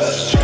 first